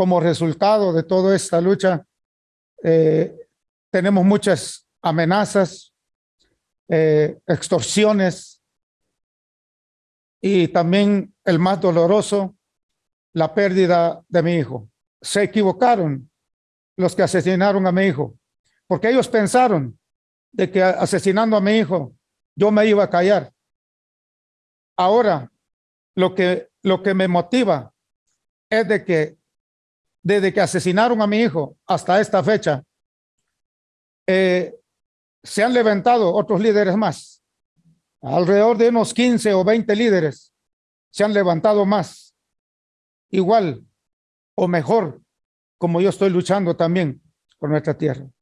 como resultado de toda esta lucha, eh, tenemos muchas amenazas, eh, extorsiones y también el más doloroso, la pérdida de mi hijo. Se equivocaron los que asesinaron a mi hijo, porque ellos pensaron de que asesinando a mi hijo yo me iba a callar. Ahora, lo que, lo que me motiva es de que desde que asesinaron a mi hijo hasta esta fecha, eh, se han levantado otros líderes más. Alrededor de unos 15 o 20 líderes se han levantado más. Igual o mejor, como yo estoy luchando también por nuestra tierra.